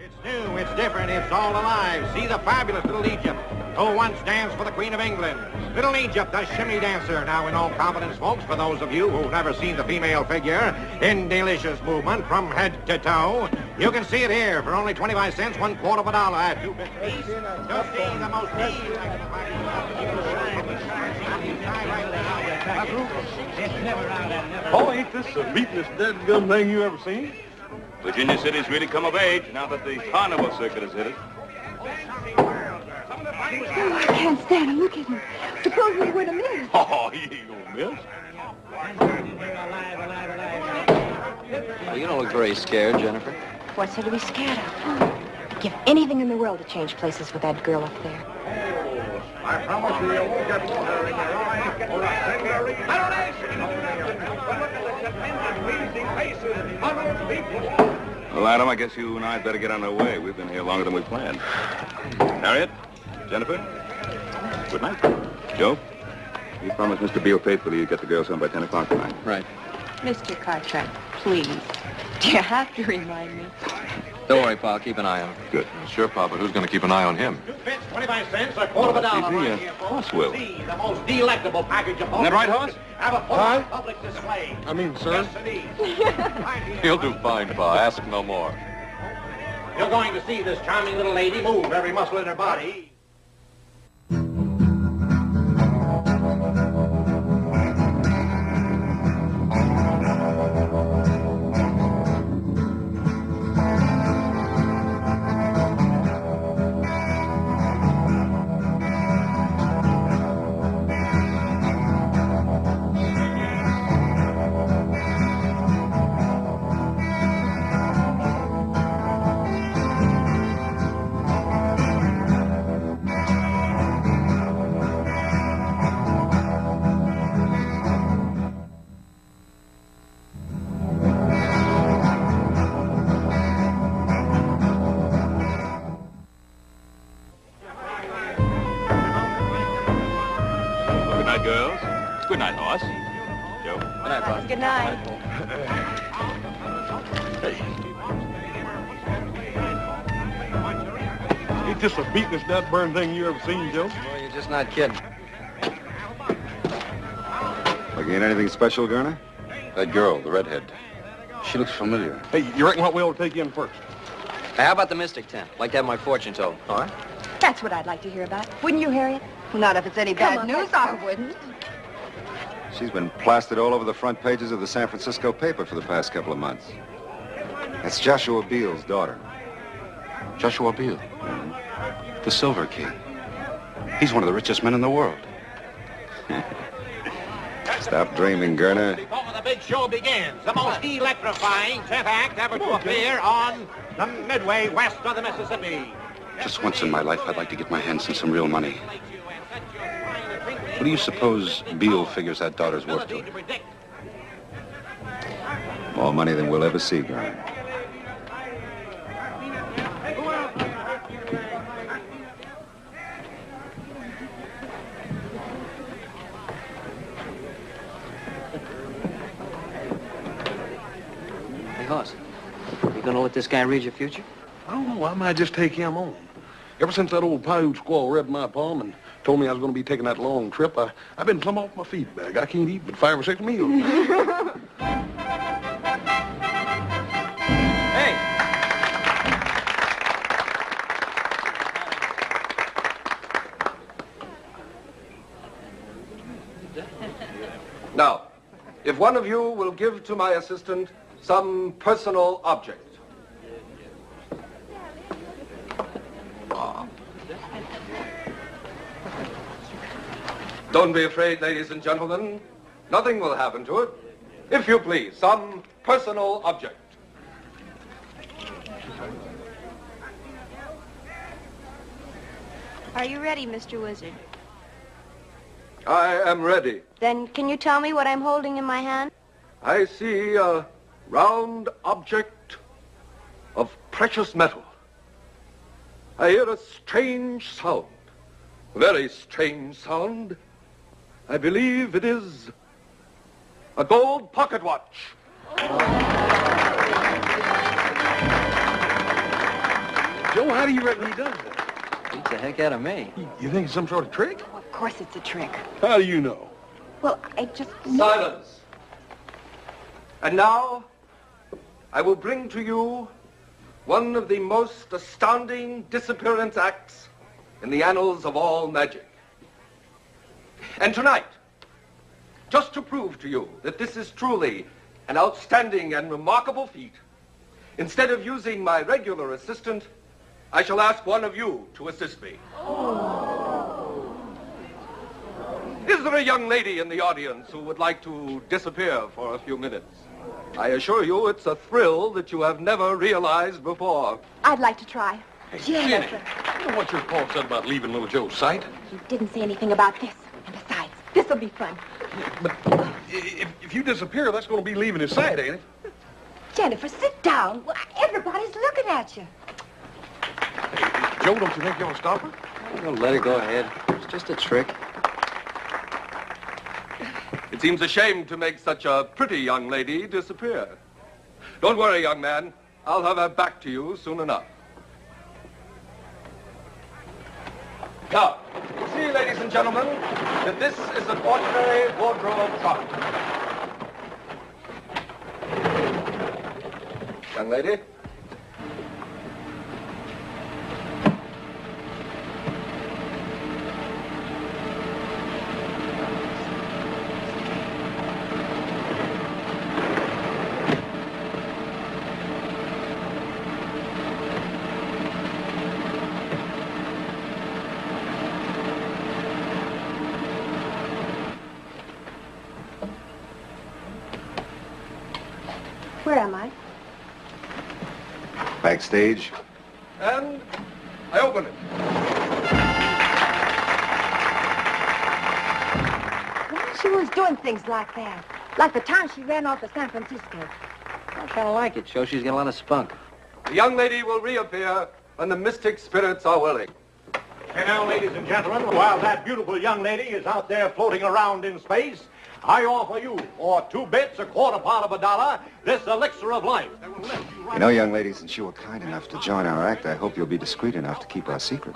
It's new, it's different, it's all alive. See the fabulous Little Egypt, who once danced for the Queen of England. Little Egypt, the shimmy dancer. Now in all confidence, folks, for those of you who've never seen the female figure in delicious movement from head to toe, you can see it here for only 25 cents, one quarter of a dollar at two bits piece. You'll see the most Oh, ain't this the beatin'est dead gum thing you ever seen? Virginia City's really come of age now that the carnival circuit has hit it. I can't stand him. Look at him. Suppose we were to miss. Oh, he ain't gonna miss. Oh, you don't look very scared, Jennifer. What's there to be scared of? Give anything in the world to change places with that girl up there. I promise you, you won't get water in your eyes or a single Well, Adam, I guess you and I'd better get on our way. We've been here longer than we planned. Harriet? Jennifer? Good night. Joe? You promised Mr. Beale faithfully you'd get the girls home by 10 o'clock tonight. Right. Mr. Cartwright, please. Do you have to remind me? Don't worry, Pa. I'll keep an eye on him. Good. Sure, Pa, but who's going to keep an eye on him? Two bits, 25 cents, a quarter of a dollar. See, the, uh, right here, folks. horse will. See the most delectable package of Isn't that right, Hoss? Have a full Huh? public display. I mean, sir. Yes, indeed. Right here. He'll do fine, Pa. Ask no more. You're going to see this charming little lady move every muscle in her body. This the beatin'est dead burn thing you ever seen, Joe? Well, you're just not kidding. Looking at anything special, Garner? That girl, the redhead. She looks familiar. Hey, you reckon what we ought to take in first? Hey, how about the Mystic Tent? Like to have my fortune told. All right? That's what I'd like to hear about. Wouldn't you, Harriet? Not if it's any bad news, I wouldn't. She's been plastered all over the front pages of the San Francisco paper for the past couple of months. That's Joshua Beale's daughter. Joshua Beale. Mm-hmm. The Silver King. He's one of the richest men in the world. Stop dreaming, Gerner. Before the big show begins, the most electrifying 10th act ever to appear on the Midway west of the Mississippi. Just once in my life, I'd like to get my hands on some real money. What do you suppose Beale figures that daughter's worth to him? More money than we'll ever see, Gerner. This guy read your future? I don't know. I might just take him on. Ever since that old Paiute squaw read my palm and told me I was going to be taking that long trip, I, I've been plumb off my feet bag. I can't eat but five or six meals. Hey! Now, if one of you will give to my assistant some personal object. Don't be afraid, ladies and gentlemen. Nothing will happen to it. If you please, some personal object. Are you ready, Mr. Wizard? I am ready. Then can you tell me what I'm holding in my hand? I see a round object of precious metal. I hear a strange sound, a very strange sound. I believe it is a gold pocket watch. Joe, how do you reckon he does that? Beats the heck out of me. You think it's some sort of trick? Of course it's a trick. How do you know? Well, I just... Silence. And now, I will bring to you one of the most astounding disappearance acts in the annals of all magic. And tonight, just to prove to you that this is truly an outstanding and remarkable feat, instead of using my regular assistant, I shall ask one of you to assist me. Is there a young lady in the audience who would like to disappear for a few minutes? I assure you it's a thrill that you have never realized before. I'd like to try. Hey, Jennifer. You know what your pa said about leaving little Joe's sight? You didn't say anything about this. And besides, this'll be fun. But if, if you disappear, that's going to be leaving his sight, ain't it? Jennifer, sit down. Everybody's looking at you. Joe, don't you think you ought to stop her? Well, let her go ahead. It's just a trick. It seems a shame to make such a pretty young lady disappear. Don't worry, young man. I'll have her back to you soon enough. Now, you see, ladies and gentlemen, that this is an ordinary wardrobe trunk. Young lady. Where am I? Backstage. And I open it. Why she was doing things like that? Like the time she ran off to San Francisco. I kind of like it. Shows she's got a lot of spunk. The young lady will reappear when the mystic spirits are willing. And now, ladies and gentlemen, while that beautiful young lady is out there floating around in space, I offer you, for two bits, a quarter part of a dollar, this elixir of life. that will lift you You know, young lady, since you were kind enough to join our act, I hope you'll be discreet enough to keep our secret.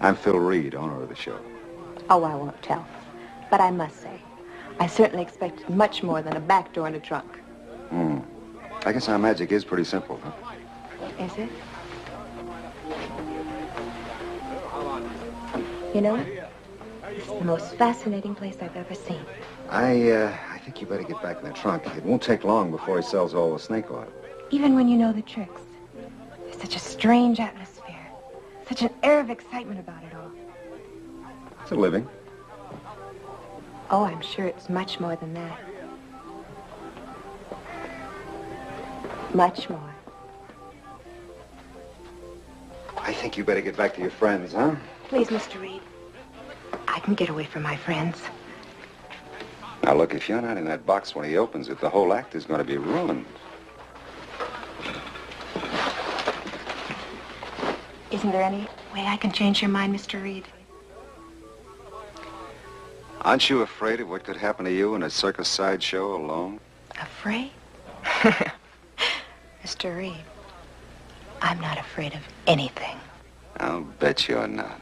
I'm Phil Reed, owner of the show. Oh, I won't tell. But I must say, I certainly expected much more than a back door and a trunk. Hmm. I guess our magic is pretty simple, huh? Is it? You know, it's the most fascinating place I've ever seen. I, uh, I think you better get back in the trunk. It won't take long before he sells all the snake oil. Even when you know the tricks, there's such a strange atmosphere, such an air of excitement about it all. It's a living. Oh, I'm sure it's much more than that. Much more. I think you better get back to your friends, huh? Please, Mr. Reed. I can get away from my friends. Now, look, if you're not in that box when he opens it, the whole act is going to be ruined. Isn't there any way I can change your mind, Mr. Reed? Aren't you afraid of what could happen to you in a circus sideshow alone? Afraid? Mr. Reed, I'm not afraid of anything. I'll bet you're not.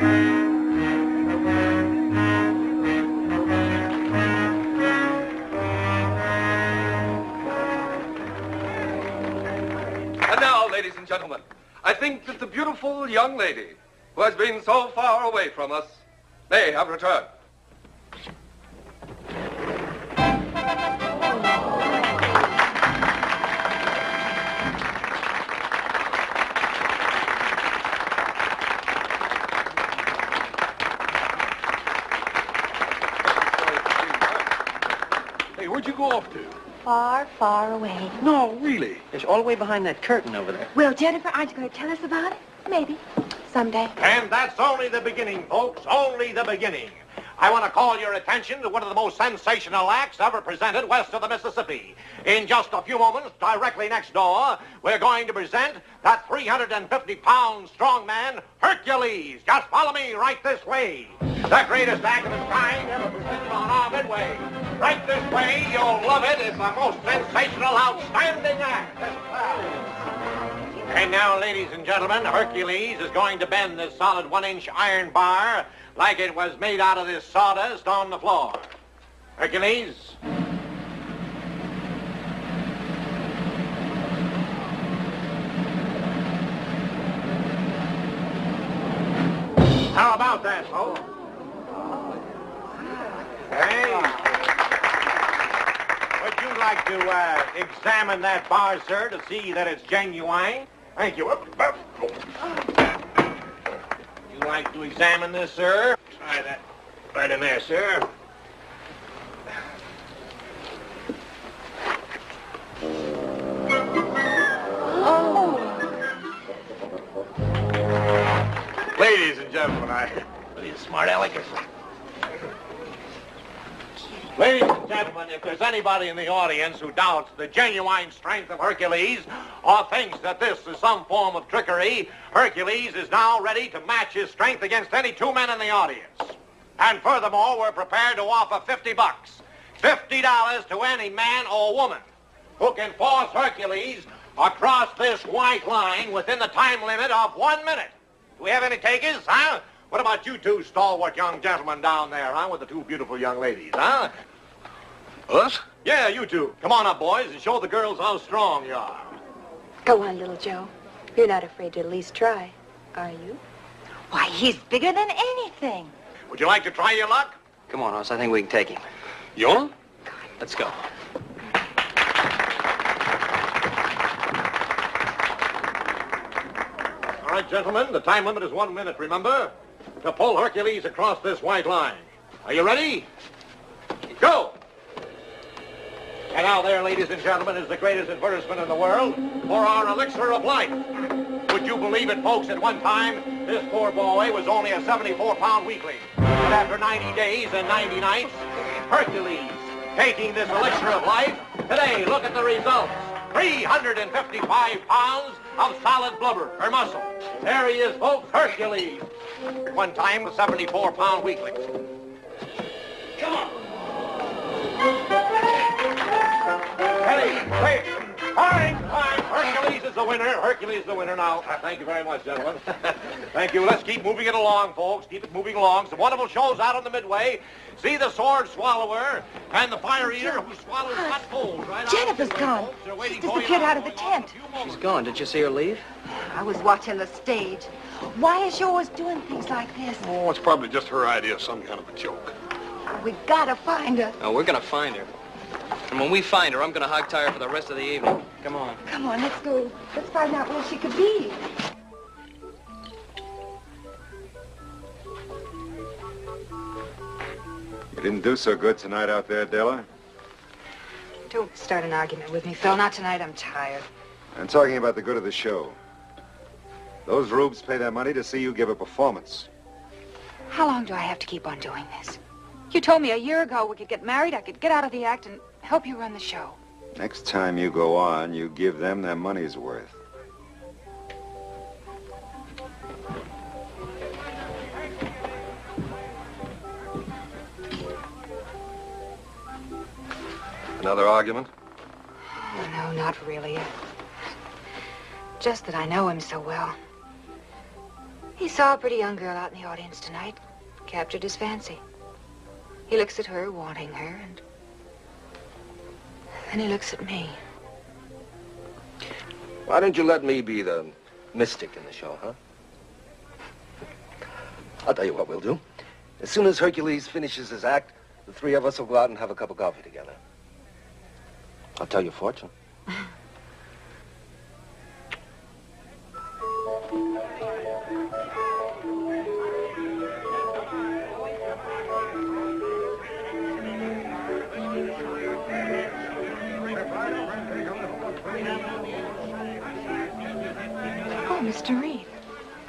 And now, ladies and gentlemen, I think that the beautiful young lady who has been so far away from us may have returned. Far, far away. No, really. It's all the way behind that curtain over there. Well, Jennifer, aren't you going to tell us about it? Maybe. Someday. And that's only the beginning, folks, only the beginning. I want to call your attention to one of the most sensational acts ever presented west of the Mississippi. In just a few moments, directly next door, we're going to present that 350-pound strong man, Hercules. Just follow me right this way. The greatest act of its kind ever presented on our Midway. Right this way. You'll love it. It's the most sensational, outstanding act. And now, ladies and gentlemen, Hercules is going to bend this solid one-inch iron bar like it was made out of this sawdust on the floor. Hercules. How about that, folks? Hey. Would you like to uh, examine that bar, sir, to see that it's genuine? Thank you. Would you like to examine this, sir? Try that right in there, sir. Ladies and gentlemen, I... You smart alecks. Ladies and gentlemen, if there's anybody in the audience who doubts the genuine strength of Hercules or thinks that this is some form of trickery, Hercules is now ready to match his strength against any two men in the audience. And furthermore, we're prepared to offer 50 bucks. $50 to any man or woman who can force Hercules across this white line within the time limit of one minute. Do we have any takers, huh? What about you two stalwart young gentlemen down there, huh, with the two beautiful young ladies, huh? Us? Yeah, you two. Come on up, boys, and show the girls how strong you are. Go on, little Joe. You're not afraid to at least try, are you? Why, he's bigger than anything. Would you like to try your luck? Come on, Hoss. I think we can take him. You want Let's go. All right, gentlemen, the time limit is one minute, remember? To pull Hercules across this white line. Are you ready? Go! And now there, ladies and gentlemen, is the greatest advertisement in the world for our elixir of life. Would you believe it, folks, at one time, this poor boy was only a 74-pound weakling. But after 90 days and 90 nights, Hercules, taking this elixir of life, today, look at the results. 355 pounds of solid blubber or muscle. There he is, folks, Hercules. One time, a 74-pound weakling. Come on. Ready, wait. Time, time. Hercules is the winner. Hercules is the winner now. Uh, Thank you very much, gentlemen. Thank you. Let's keep moving it along, folks. Keep it moving along. Some wonderful shows out on the midway. See the sword swallower and the fire eater who swallows hot coals right out Jennifer's of the gone. folks. They're She's waiting for you disappeared now. out of the tent. She's gone. Did you see her leave? I was watching the stage. Why is she always doing things like this? Oh, it's probably just her idea of some kind of a joke. We gotta find her. No, we're gonna find her. And when we find her, I'm gonna hog tie her for the rest of the evening. Come on. Come on, let's go. Let's find out where she could be. You didn't do so good tonight out there, Della. Don't start an argument with me, Phil. Not tonight. I'm tired. I'm talking about the good of the show. Those rubes pay their money to see you give a performance. How long do I have to keep on doing this? You told me a year ago we could get married, I could get out of the act and help you run the show. Next time you go on, you give them their money's worth. Another argument? Oh, no, not really. Just that I know him so well. He saw a pretty young girl out in the audience tonight, captured his fancy. He looks at her, wanting her, and then he looks at me. Why don't you let me be the mystic in the show, huh? I'll tell you what we'll do. As soon as Hercules finishes his act, the three of us will go out and have a cup of coffee together. I'll tell your fortune.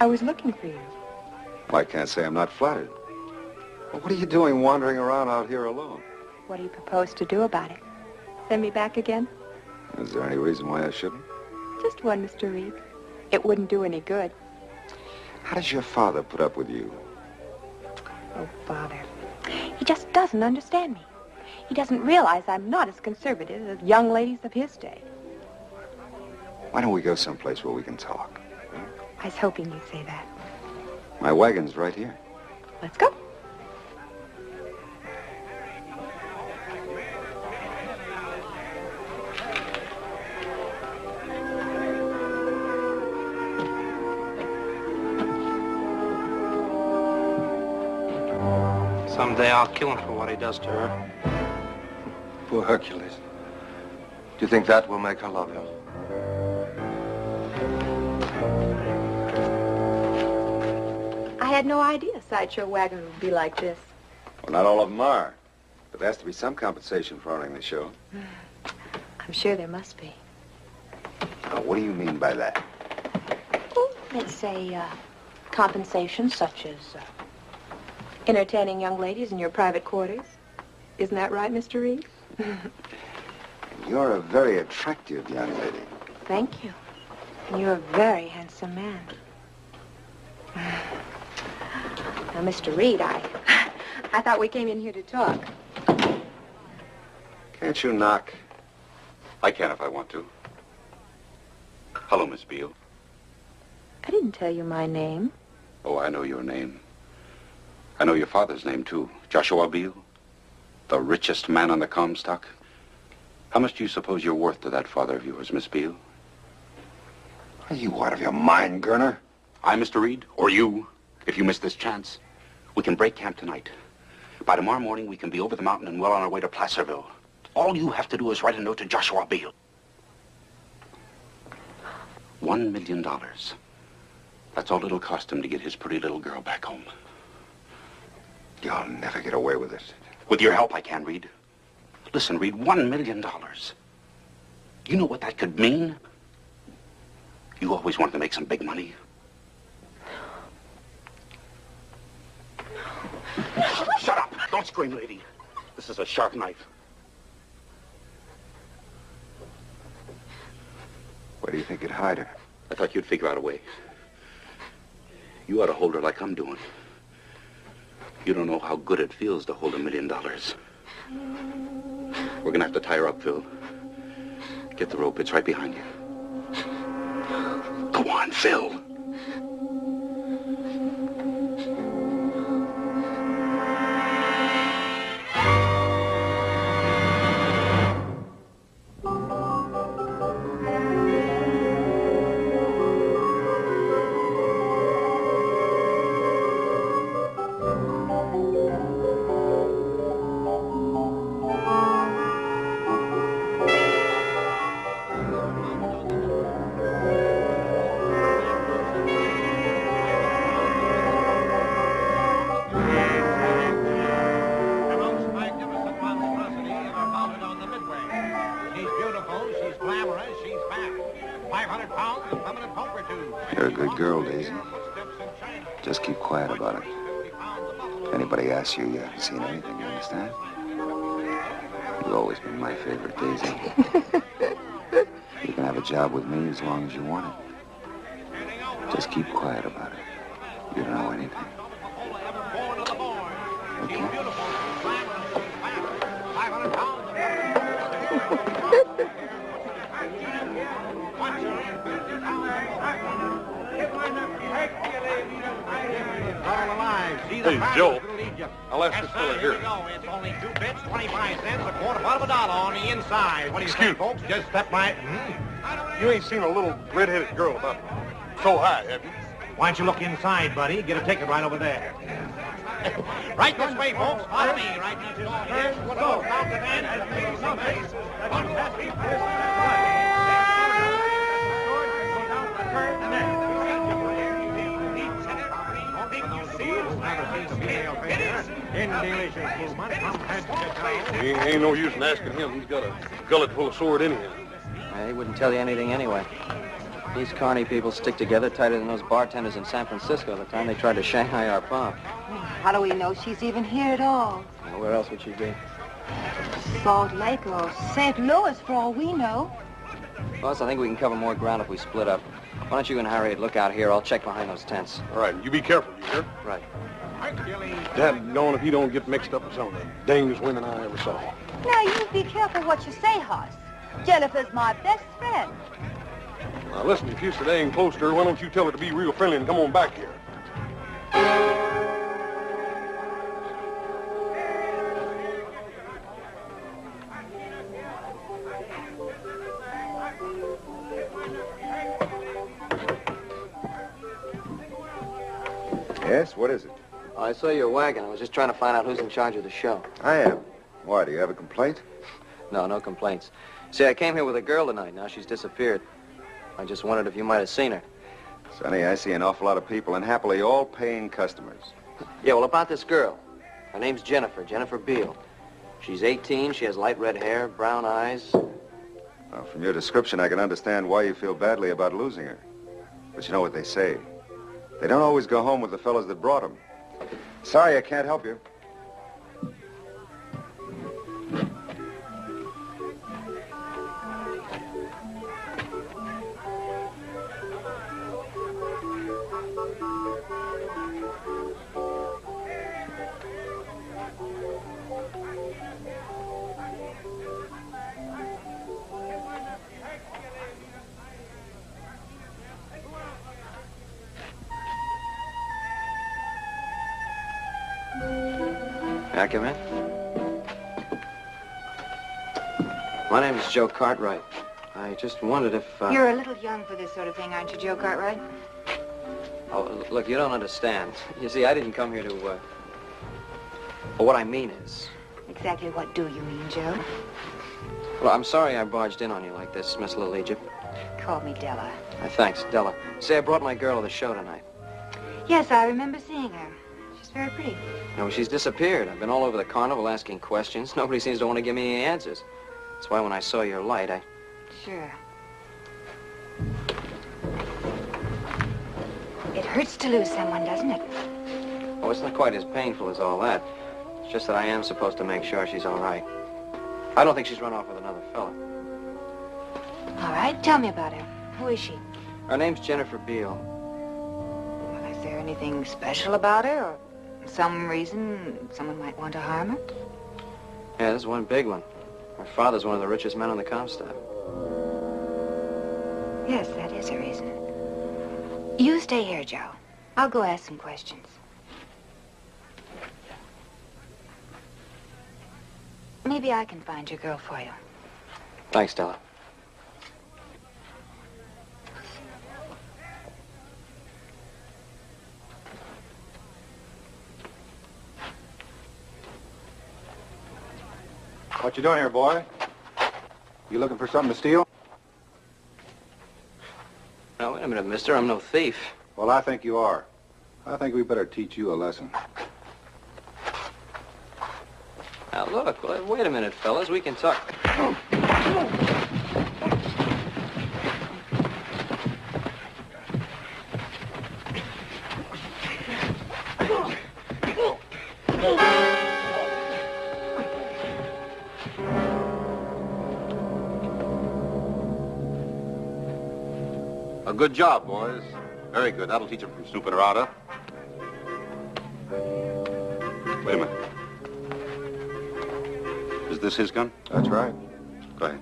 I was looking for you. Well, I can't say I'm not flattered. But what are you doing wandering around out here alone? What do you propose to do about it? Send me back again? Is there any reason why I shouldn't? Just one, Mr. Reed. It wouldn't do any good. How does your father put up with you? Oh, Father. He just doesn't understand me. He doesn't realize I'm not as conservative as young ladies of his day. Why don't we go someplace where we can talk? I was hoping you'd say that. My wagon's right here. Let's go. Someday I'll kill him for what he does to her. Poor Hercules. Do you think that will make her love him? Had no idea a sideshow wagon would be like this. Well, not all of them are. But there has to be some compensation for owning the show. I'm sure there must be. Now, what do you mean by that? Let's say uh, compensation such as uh, entertaining young ladies in your private quarters. Isn't that right, Mr. Reed? You're a very attractive young lady. Thank you. And you're a very handsome man. Now, Mr. Reed, I, I thought we came in here to talk. Can't you knock? I can if I want to. Hello, Miss Beale. I didn't tell you my name. Oh, I know your name. I know your father's name, too. Joshua Beale. The richest man on the Comstock. How much do you suppose you're worth to that father of yours, Miss Beale? Are you out of your mind, Gerner? I, Mr. Reed, or you, if you miss this chance. We can break camp tonight. By tomorrow morning, we can be over the mountain and well on our way to Placerville. All you have to do is write a note to Joshua Beale. One million dollars. That's all it'll cost him to get his pretty little girl back home. You'll never get away with it. With your help, I can, Reed. Listen, Reed, one million dollars. You know what that could mean? You always wanted to make some big money. Shut up! Don't scream, lady. This is a sharp knife. Where do you think you'd hide her? I thought you'd figure out a way. You ought to hold her like I'm doing. You don't know how good it feels to hold a million dollars. We're gonna have to tie her up, Phil. Get the rope. It's right behind you. Go on, Phil. You've always been my favorite, Daisy. you can have a job with me as long as you want it. Just keep quiet about it. You don't know anything. Okay? All alive. See the Hey, Joe. little Egypt. I'll ask Yes, this sir, fella here here. we go. It's only two bits, 25 cents, a quarter part of a dollar on the inside. What do you Excuse think, folks? Just step by. Hmm? You ain't seen a little red-headed girl about so high, have you? Why don't you look inside, buddy? Get a ticket right over there. right this way, folks. Follow me. Right this way. Yes, go. Toe. Ain't, ain't no use in asking him. He's got a gullet full of sword anyhow. He wouldn't tell you anything anyway. These carny people stick together tighter than those bartenders in San Francisco the time they tried to Shanghai our pop. How do we know she's even here at all? Now, where else would she be? Salt Lake or St. Louis, for all we know. Hoss, I think we can cover more ground if we split up. Why don't you and Harriet look out here? I'll check behind those tents. All right, you be careful, you hear? Right. Hercules. Dad gone if he don't get mixed up with some of the dangest women I ever saw. Now, you be careful what you say, Hoss. Jennifer's my best friend. Now, listen, if you staying close to her, why don't you tell her to be real friendly and come on back here? Yes, what is it? Oh, I saw your wagon. I was just trying to find out who's in charge of the show. I am. Why, do you have a complaint? No, no complaints. See, I came here with a girl tonight. Now she's disappeared. I just wondered if you might have seen her. Sonny, I see an awful lot of people, and happily all paying customers. Yeah, well, about this girl. Her name's Jennifer, Jennifer Beale. She's 18, she has light red hair, brown eyes. Well, from your description, I can understand why you feel badly about losing her. But you know what they say. They don't always go home with the fellows that brought them. Sorry, I can't help you. Joe Cartwright. I just wondered if... Uh... You're a little young for this sort of thing, aren't you, Joe Cartwright? Oh, look, you don't understand. You see, I didn't come here to, uh... Well, what I mean is... Exactly what do you mean, Joe? Well, I'm sorry I barged in on you like this, Miss Little Egypt. Call me Della. Uh, thanks, Della. Say, I brought my girl to the show tonight. Yes, I remember seeing her. She's very pretty. No, she's disappeared. I've been all over the carnival asking questions. Nobody seems to want to give me any answers. That's why when I saw your light, I... Sure. It hurts to lose someone, doesn't it? Oh, it's not quite as painful as all that. It's just that I am supposed to make sure she's all right. I don't think she's run off with another fella. All right, tell me about her. Who is she? Her name's Jennifer Beale. Well, is there anything special about her, or some reason someone might want to harm her? Yeah, there's one big one. Her father's one of the richest men on the Comstock. Yes, that is a reason. You stay here, Joe. I'll go ask some questions. Maybe I can find your girl for you. Thanks, Della. What you doing here, boy? You looking for something to steal? Now, wait a minute, mister. I'm no thief. Well, I think you are. I think we better teach you a lesson. Now, look, wait a minute, fellas. We can talk. good job, boys. Very good. That'll teach them from snooping around, huh? Wait a minute. Is this his gun? That's right. Go ahead.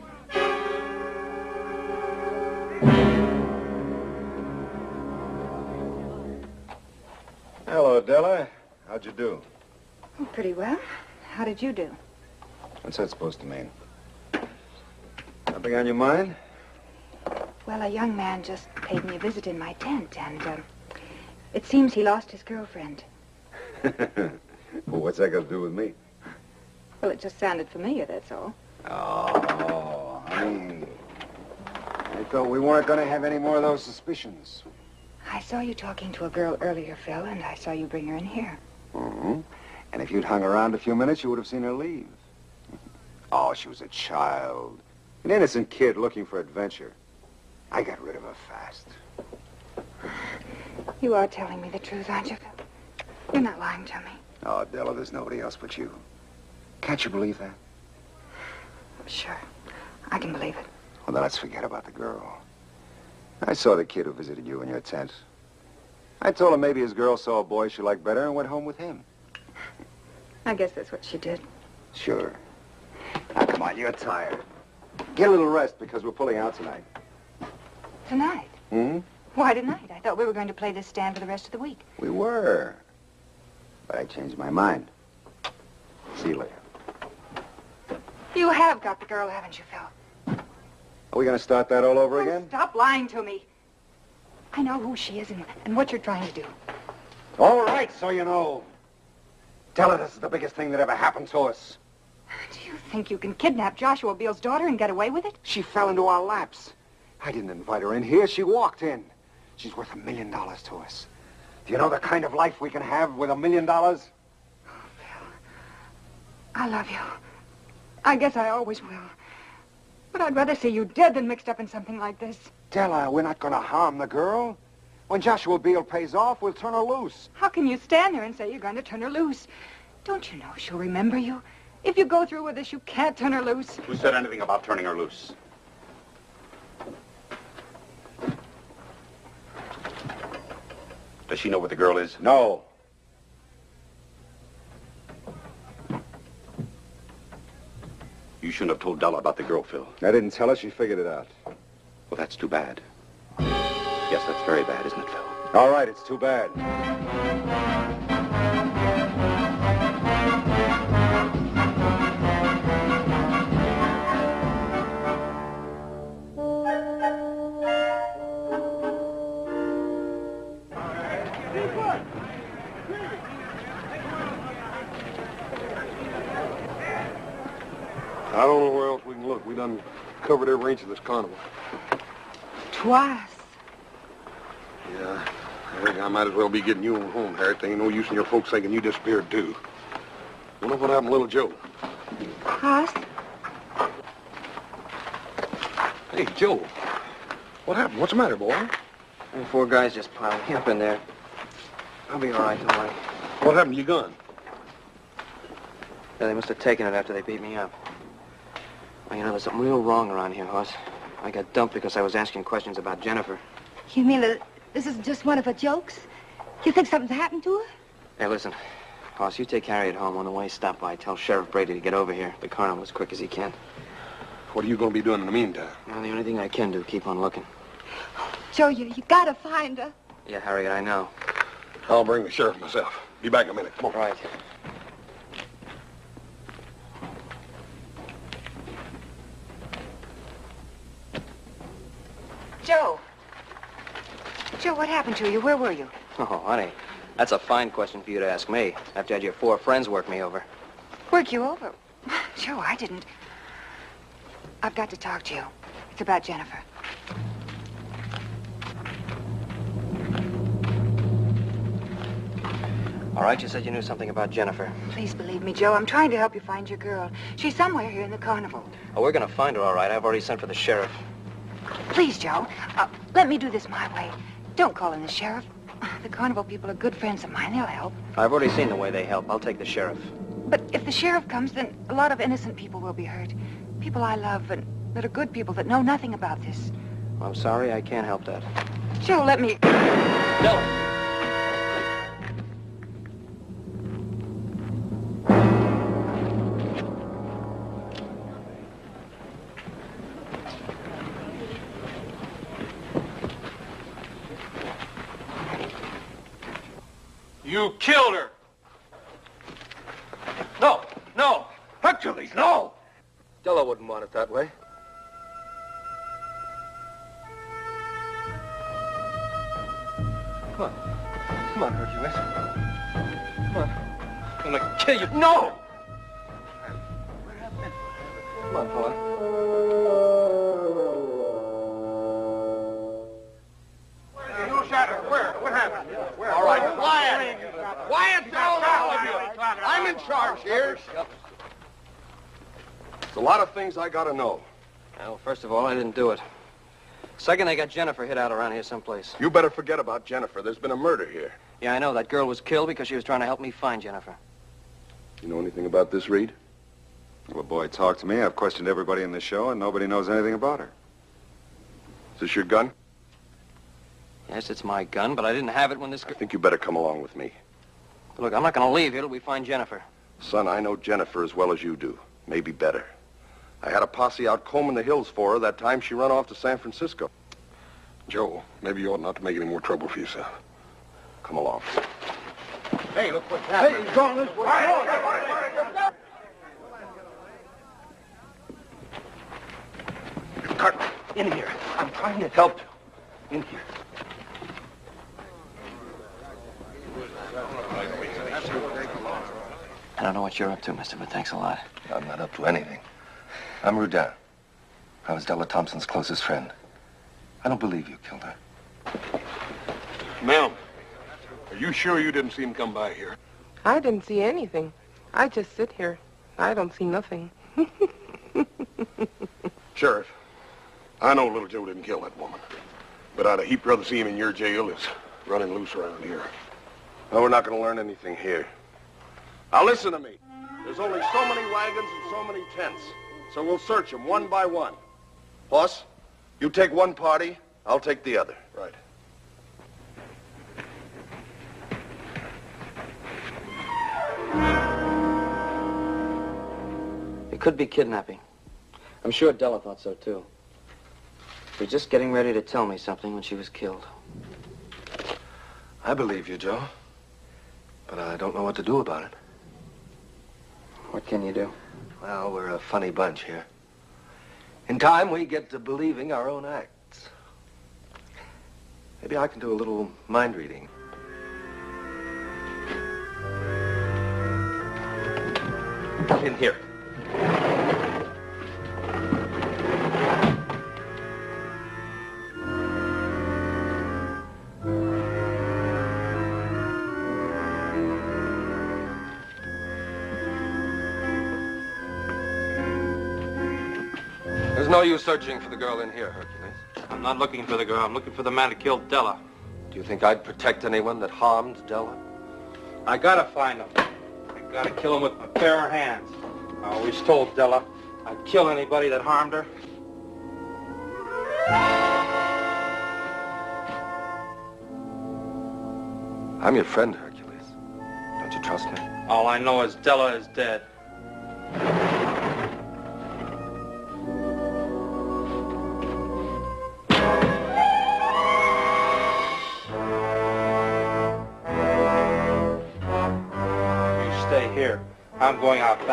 Hello, Della. How'd you do? Oh, pretty well. How did you do? What's that supposed to mean? Something on your mind? Well, a young man just paid me a visit in my tent, and uh, it seems he lost his girlfriend. well, what's that got to do with me? Well, it just sounded familiar, that's all. Oh, I mean, I thought we weren't going to have any more of those suspicions. I saw you talking to a girl earlier, Phil, and I saw you bring her in here. Mm-hmm. And if you'd hung around a few minutes, you would have seen her leave. Oh, she was a child. An innocent kid looking for adventure. I got rid of her fast. You are telling me the truth, aren't you? You're not lying to me. Oh, Della, there's nobody else but you. Can't you believe that? Sure. I can believe it. Well, then let's forget about the girl. I saw the kid who visited you in your tent. I told him maybe his girl saw a boy she liked better and went home with him. I guess that's what she did. Sure. Now, come on, you're tired. Get a little rest because we're pulling out tonight. Tonight? Hmm? Why tonight? I thought we were going to play this stand for the rest of the week. We were. But I changed my mind. See you later. You have got the girl, haven't you, Phil? Are we going to start that all over again? Stop lying to me. I know who she is and, and what you're trying to do. All right, so you know. Tell her this is the biggest thing that ever happened to us. Do you think you can kidnap Joshua Beale's daughter and get away with it? She fell into our laps. I didn't invite her in here. She walked in. She's worth a million dollars to us. Do you know the kind of life we can have with a million dollars? Oh, I love you. I guess I always will. But I'd rather see you dead than mixed up in something like this. Della, we're not going to harm the girl. When Joshua Beale pays off, we'll turn her loose. How can you stand there and say you're going to turn her loose? Don't you know she'll remember you? If you go through with this, you can't turn her loose. Who said anything about turning her loose? Does she know where the girl is? No. You shouldn't have told Della about the girl, Phil. I didn't tell her. She figured it out. Well, that's too bad. Yes, that's very bad, isn't it, Phil? All right, it's too bad. Covered every of this carnival. Twice. Yeah, I think I might as well be getting you on home, Harriet. There ain't no use in your folks thinking you disappeared, too. Wonder what happened to little Joe. Hoss? Hey, Joe. What happened? What's the matter, boy? The four guys just piled me up in there. I'll be all right, don't worry. What happened to your gun? Yeah, they must have taken it after they beat me up. Well, you know, there's something real wrong around here, Hoss. I got dumped because I was asking questions about Jennifer. You mean that this is just one of her jokes? You think something's happened to her? Hey, listen. Hoss, you take Harriet home. On the way, stop by. Tell Sheriff Brady to get over here. The carnival as quick as he can. What are you going to be doing in the meantime? Well, the only thing I can do, keep on looking. Joe, you, you gotta find her. Yeah, Harriet, I know. I'll bring the sheriff myself. Be back in a minute. Come on. Right. Joe. Joe, what happened to you? Where were you? Oh, honey, that's a fine question for you to ask me after you had your four friends work me over. Work you over? Joe, I didn't. I've got to talk to you. It's about Jennifer. All right, you said you knew something about Jennifer. Please believe me, Joe. I'm trying to help you find your girl. She's somewhere here in the carnival. Oh, we're gonna find her, all right. I've already sent for the sheriff. Please, Joe. Uh, let me do this my way. Don't call in the sheriff. The carnival people are good friends of mine. They'll help. I've already seen the way they help. I'll take the sheriff. But if the sheriff comes, then a lot of innocent people will be hurt. People I love and that are good people that know nothing about this. I'm sorry, I can't help that. Joe, let me... No. That way. Come on. Come on, Hercules. Come on. I'm gonna kill you. No! Come on, boy. There's a lot of things I gotta know. Well, first of all, I didn't do it. Second, they got Jennifer hid out around here someplace. You better forget about Jennifer. There's been a murder here. Yeah, I know. That girl was killed because she was trying to help me find Jennifer. You know anything about this, Reed? Well, boy, talk to me. I've questioned everybody in the show, and nobody knows anything about her. Is this your gun? Yes, it's my gun, but I didn't have it when this... I think you better come along with me. Look, I'm not going to leave here till we find Jennifer. Son, I know Jennifer as well as you do. Maybe better. I had a posse out combing the hills for her that time she run off to San Francisco. Joe, maybe you ought not to make any more trouble for yourself. Come along. Hey, look what's happening. Hey, Gone this way. Carter, in here. I'm trying to help you. In here. I don't know what you're up to, mister, but thanks a lot. I'm not up to anything. I'm Rudin. I was Della Thompson's closest friend. I don't believe you killed her. Ma'am, are you sure you didn't see him come by here? I didn't see anything. I just sit here. I don't see nothing. Sheriff, I know little Joe didn't kill that woman. But I'd a heap rather see him in your jail as running loose around here. No, we're not going to learn anything here. Now listen to me. There's only so many wagons and so many tents. So we'll search them one by one. Hoss, you take one party, I'll take the other. Right. It could be kidnapping. I'm sure Della thought so, too. She was just getting ready to tell me something when she was killed. I believe you, Joe. But I don't know what to do about it. What can you do? Well, we're a funny bunch here. In time, we get to believing our own acts. Maybe I can do a little mind reading. In here. No use searching for the girl in here, Hercules. I'm not looking for the girl. I'm looking for the man who killed Della. Do you think I'd protect anyone that harmed Della? I gotta find him. I gotta kill him with my bare hands. I always told Della I'd kill anybody that harmed her. I'm your friend, Hercules. Don't you trust me? All I know is Della is dead. I'm going out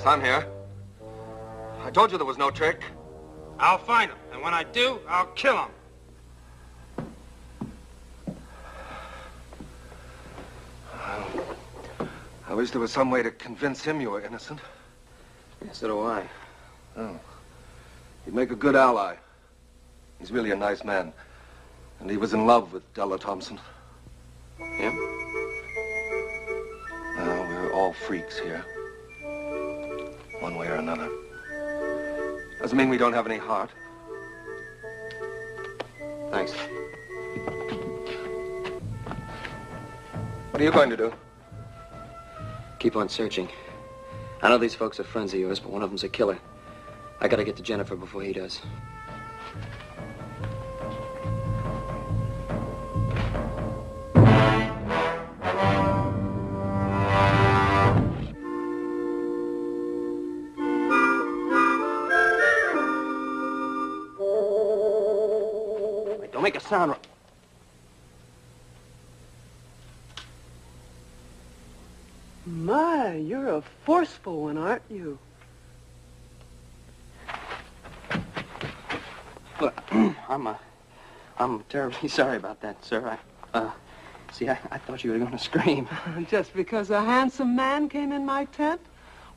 Yes, I'm here. I told you there was no trick. I'll find him, and when I do, I'll kill him. I wish there was some way to convince him you were innocent. So do I. Oh. He'd make a good ally. He's really a nice man. And he was in love with Della Thompson. Him? Well, we're all freaks here. Doesn't mean we don't have any heart. Thanks. What are you going to do? Keep on searching. I know these folks are friends of yours, but one of them's a killer. I gotta get to Jennifer before he does. Sound. Ro- My, you're a forceful one, aren't you? Look, I'm, uh, I'm terribly sorry about that, sir. I, uh, see, I, I thought you were going to scream. Just because a handsome man came in my tent?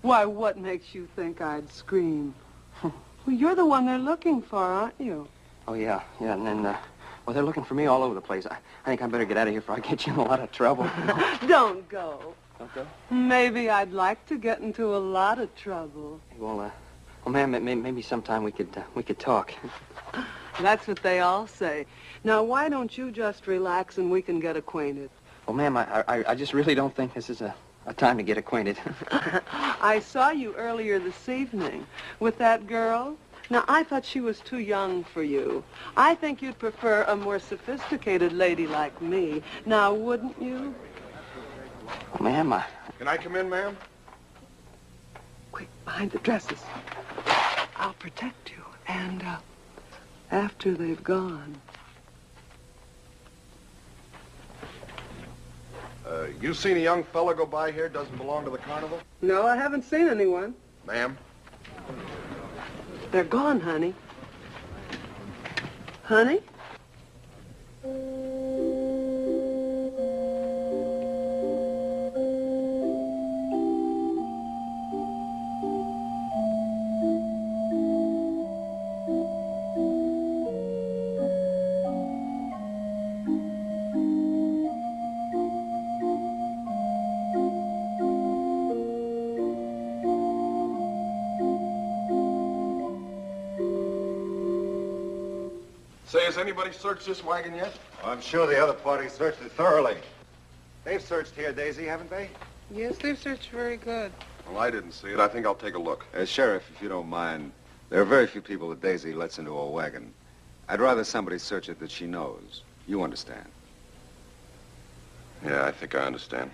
Why, what makes you think I'd scream? well, you're the one they're looking for, aren't you? Oh, yeah, yeah, and then, uh, Well, they're looking for me all over the place. I, I think I better get out of here before I get you in a lot of trouble. Don't go. Don't go? Maybe I'd like to get into a lot of trouble. Well, uh, well, ma'am, may, maybe sometime we could uh, we could talk. That's what they all say. Now, why don't you just relax and we can get acquainted? Well, ma'am, I, I I just really don't think this is a, a time to get acquainted. I saw you earlier this evening with that girl. Now, I thought she was too young for you. I think you'd prefer a more sophisticated lady like me. Now, wouldn't you? well, ma'am, I, Can I come in, ma'am? Quick, behind the dresses. I'll protect you. And, uh, after they've gone. Uh, you seen a young fella go by here doesn't belong to the carnival? No, I haven't seen anyone. Ma'am? They're gone, honey. Honey? Anybody searched this wagon yet? I'm sure the other party searched it thoroughly. They've searched here, Daisy, haven't they? Yes, they've searched very good. Well, I didn't see it. I think I'll take a look. Uh, Sheriff, if you don't mind, there are very few people that Daisy lets into a wagon. I'd rather somebody search it that she knows. You understand. Yeah, I think I understand.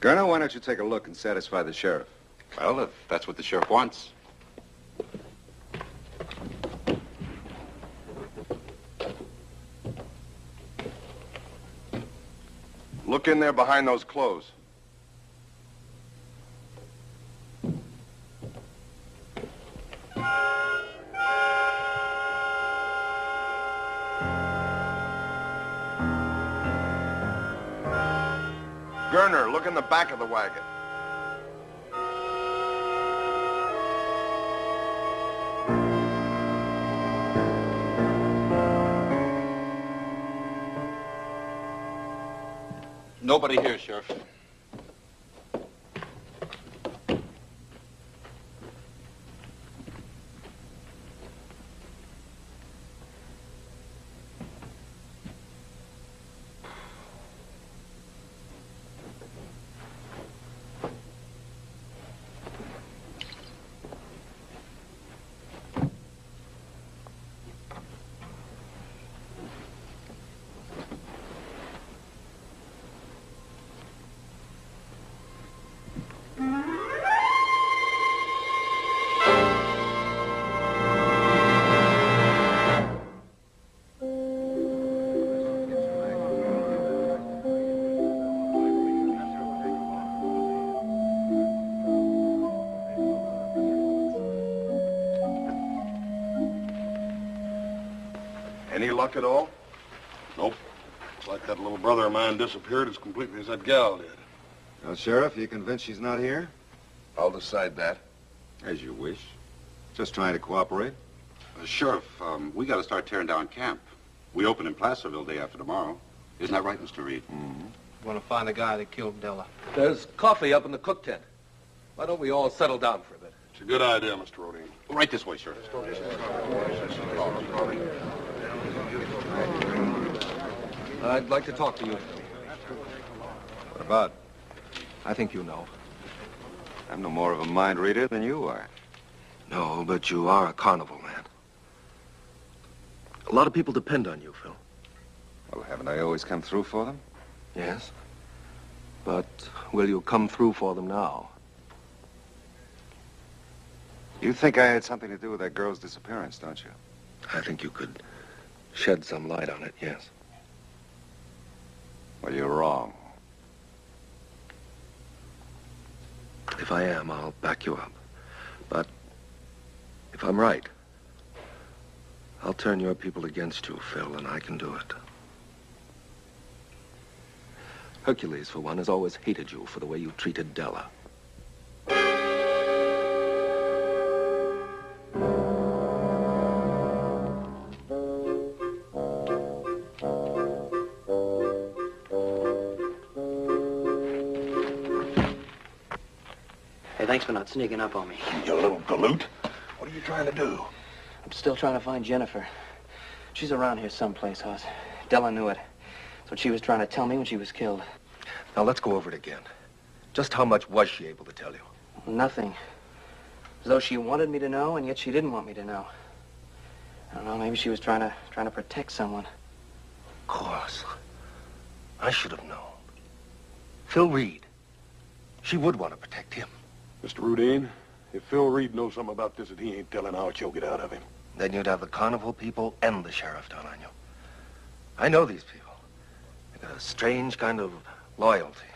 Gurner, why don't you take a look and satisfy the sheriff? Well, if that's what the sheriff wants. Look in there behind those clothes. Gurner, look in the back of the wagon. Nobody here, Sheriff. Luck at all? Nope. It's like that little brother of mine disappeared as completely as that gal did. Well, Sheriff, you convinced she's not here? I'll decide that. As you wish. Just trying to cooperate. Uh, Sheriff, um, we got to start tearing down camp. We open in Placerville day after tomorrow. Isn't that right, Mr. Reed? Mm-hmm. Want to find the guy that killed Della. There's coffee up in the cook tent. Why don't we all settle down for a bit? It's a good idea, Mr. Rodine. Right this way, Sheriff. I'd like to talk to you. What about? I think you know. I'm no more of a mind reader than you are. No, but you are a carnival man. A lot of people depend on you, Phil. Well, haven't I always come through for them? Yes. But will you come through for them now? You think I had something to do with that girl's disappearance, don't you? I think you could shed some light on it, yes. Well, you're wrong. If I am, I'll back you up. But if I'm right, I'll turn your people against you, Phil, and I can do it. Hercules, for one, has always hated you for the way you treated Della. Sneaking up on me. You little galoot. What are you trying to do? I'm still trying to find Jennifer. She's around here someplace, Hoss. Della knew it. That's what she was trying to tell me when she was killed. Now, let's go over it again. Just how much was she able to tell you? Nothing. As though she wanted me to know, and yet she didn't want me to know. I don't know, maybe she was trying to trying to protect someone. Of course. I should have known. Phil Reed. She would want to protect him. Mr. Rudine, if Phil Reed knows something about this that he ain't telling, I'll choke it out of him. Then you'd have the carnival people and the sheriff down on you. I know these people. They got a strange kind of loyalty.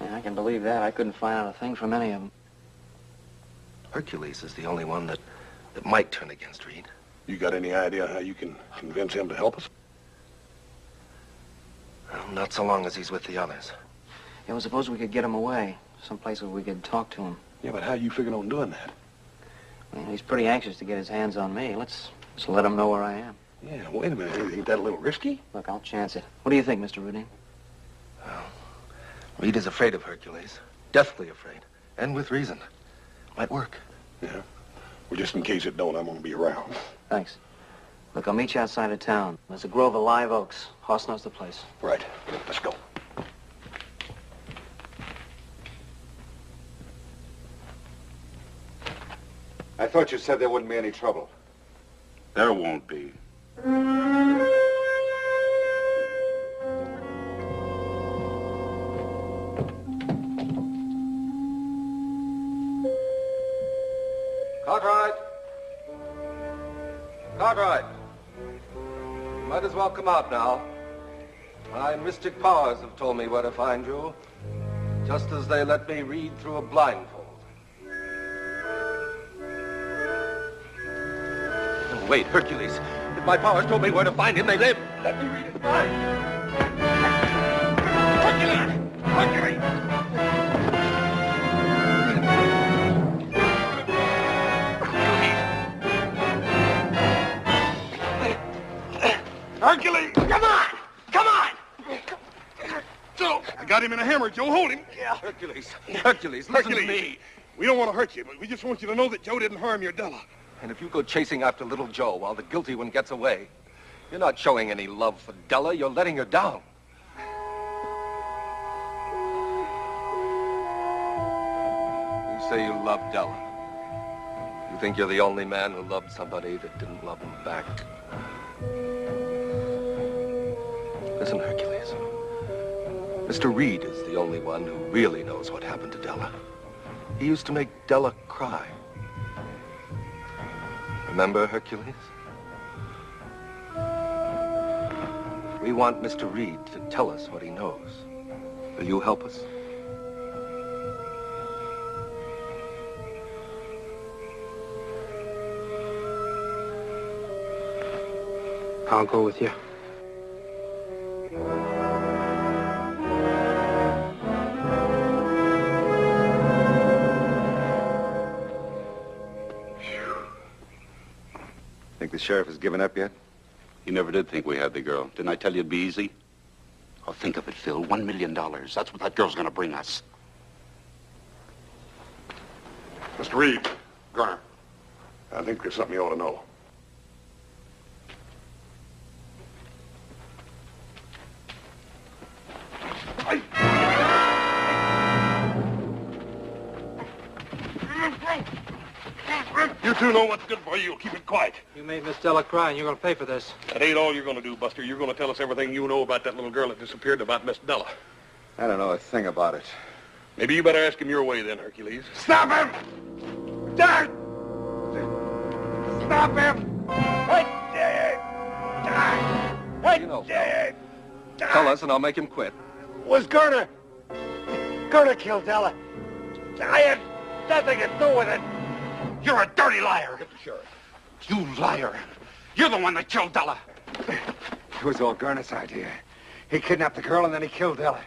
Yeah, I can believe that. I couldn't find out a thing from any of them. Hercules is the only one that, that might turn against Reed. You got any idea how you can convince him to help us? Well, not so long as he's with the others. Yeah, well, suppose we could get him away. Someplace where we could talk to him. Yeah, but how you figuring on doing that? Well, he's pretty anxious to get his hands on me. Let's, let's let him know where I am. Yeah, wait a minute. Ain't that a little risky? Look, I'll chance it. What do you think, Mr. Rudine? Oh, Reed is afraid of Hercules. Deathly afraid. And with reason. Might work. Yeah. Well, just in case it don't, I'm gonna be around. Thanks. Look, I'll meet you outside of town. There's a grove of live oaks. Hoss knows the place. Right. Let's go. I thought you said there wouldn't be any trouble. There won't be. Cartwright! Cartwright! Might as well come out now. My mystic powers have told me where to find you, just as they let me read through a blindfold. Wait, Hercules. If my powers told me where to find him, they live. Let me read it. Fine. Hercules! Hercules! Hercules! Come on! Come on! Joe, I got him in a hammer. Joe, hold him. Yeah. Hercules. Hercules, listen Hercules. to me. We don't want to hurt you, but we just want you to know that Joe didn't harm your Della. And if you go chasing after little Joe while the guilty one gets away, you're not showing any love for Della. You're letting her down. You say you love Della. You think you're the only man who loved somebody that didn't love him back. Listen, Hercules. Mr. Reed is the only one who really knows what happened to Della. He used to make Della cry. Remember, Hercules? We want Mr. Reed to tell us what he knows. Will you help us? I'll go with you. Sheriff has given up yet? You never did think we had the girl. Didn't I tell you it'd be easy? Oh, think of it, Phil. One million dollars. That's what that girl's gonna bring us. Mr. Reed, Garner, I think there's something you ought to know. You know what's good for you. Keep it quiet. You made Miss Della cry, and you're going to pay for this. That ain't all you're going to do, Buster. You're going to tell us everything you know about that little girl that disappeared and about Miss Della. I don't know a thing about it. Maybe you better ask him your way then, Hercules. Stop him! Dad! Stop him! You know, Phil. Tell us and I'll make him quit. Was Gerner. Gerner killed Della. I had nothing to do with it. You're a dirty liar. Get the sheriff. You liar. You're the one that killed Della. It was all Gurney's idea. He kidnapped the girl and then he killed Della.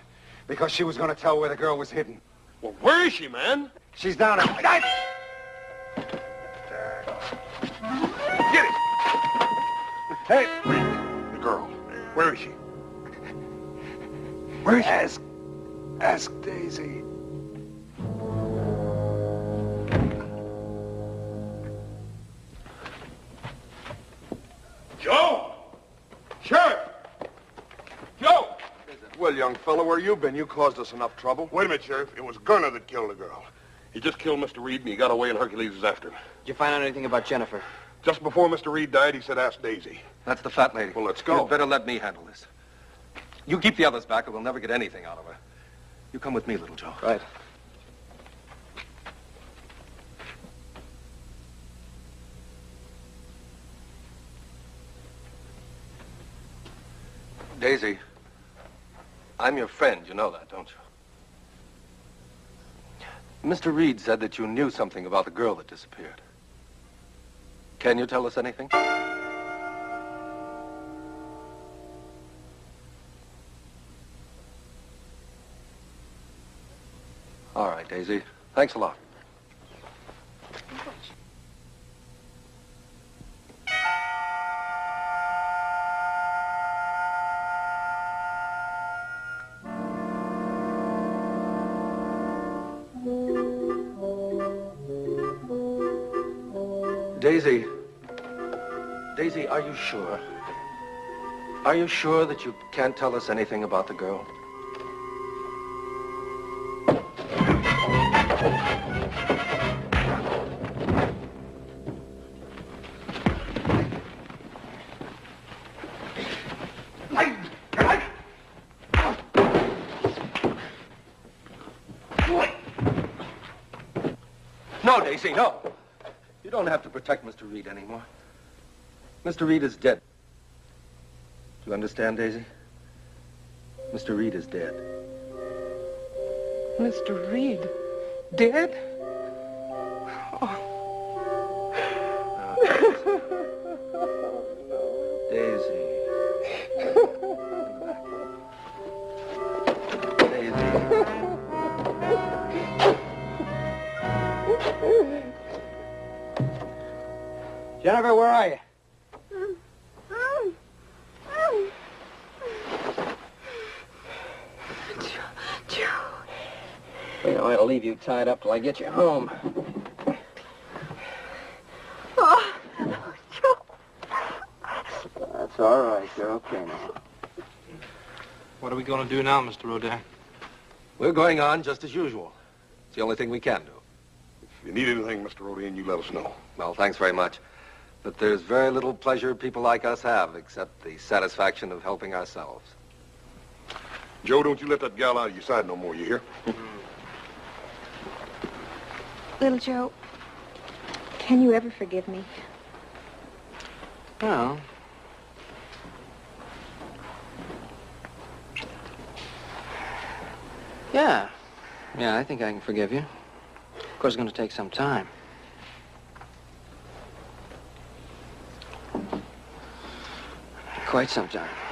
Because she was going to tell where the girl was hidden. Well, where is she, man? She's down at... Get it! Hey. The girl. Where is she? Where is she? Ask... Ask Daisy. Joe! Sheriff! Joe! Well, young fellow, where you been? You caused us enough trouble. Wait a minute, Sheriff. It was Gunner that killed the girl. He just killed Mr. Reed, and he got away, and Hercules is after him. Did you find out anything about Jennifer? Just before Mr. Reed died, he said, ask Daisy. That's the fat lady. Well, let's go. You'd better let me handle this. You keep the others back, or we'll never get anything out of her. You come with me, little Joe. Right. Daisy, I'm your friend. You know that, don't you? Mr. Reed said that you knew something about the girl that disappeared. Can you tell us anything? All right, Daisy. Thanks a lot. Daisy. Daisy, are you sure? Are you sure that you can't tell us anything about the girl? No, Daisy, no. You don't have to protect Mr. Reed anymore. Mr. Reed is dead. Do you understand, Daisy? Mr. Reed is dead. Mr. Reed, dead? Tied up till I get you home. Oh, Joe! That's all right. You're okay now. What are we going to do now, Mr. Rodin? We're going on just as usual. It's the only thing we can do. If you need anything, Mr. Rodin, you let us know. Well, thanks very much. But there's very little pleasure people like us have except the satisfaction of helping ourselves. Joe, don't you let that gal out of your side no more, you hear? Hmm. Little Joe, can you ever forgive me? Well, yeah. Yeah, I think I can forgive you. Of course, it's going to take some time. Quite some time.